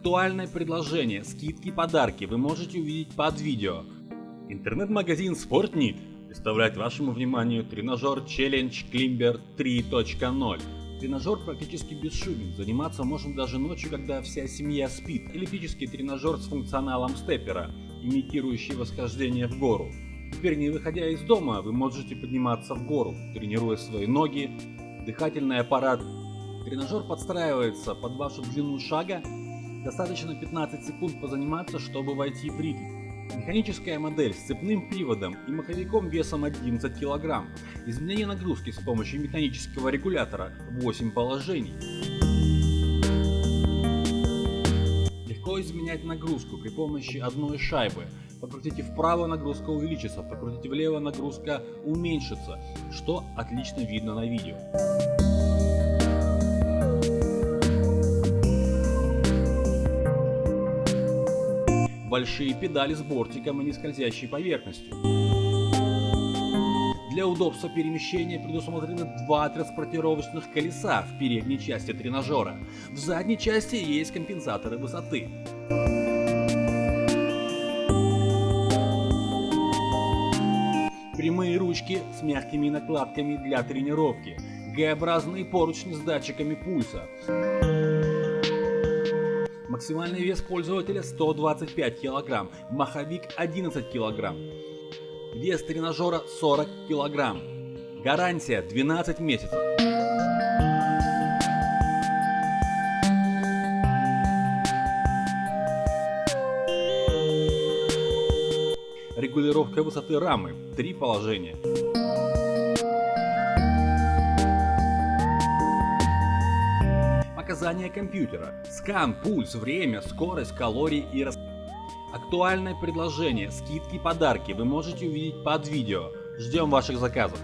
Актуальное предложение, скидки, подарки вы можете увидеть под видео. Интернет-магазин Sportnit представляет вашему вниманию тренажер Challenge Climber 3.0. Тренажер практически бесшумен, заниматься можно даже ночью, когда вся семья спит. Эллиптический тренажер с функционалом степера, имитирующий восхождение в гору. Теперь не выходя из дома, вы можете подниматься в гору, тренируя свои ноги, дыхательный аппарат. Тренажер подстраивается под вашу длину шага Достаточно 15 секунд позаниматься, чтобы войти в ритм. Механическая модель с цепным приводом и маховиком весом 11 кг. Изменение нагрузки с помощью механического регулятора 8 положений. Легко изменять нагрузку при помощи одной шайбы. Покрутите вправо, нагрузка увеличится, покрутите влево, нагрузка уменьшится, что отлично видно на видео. Большие педали с бортиком и нескользящей поверхностью. Для удобства перемещения предусмотрены два транспортировочных колеса в передней части тренажера. В задней части есть компенсаторы высоты. Прямые ручки с мягкими накладками для тренировки. Г-образные поручни с датчиками пульса. Максимальный вес пользователя 125 кг, маховик 11 кг. Вес тренажера 40 кг. Гарантия 12 месяцев. Регулировка высоты рамы. Три положения. Показания компьютера, скан, пульс, время, скорость, калории и рас... Актуальное предложение, скидки, подарки вы можете увидеть под видео. Ждем ваших заказов.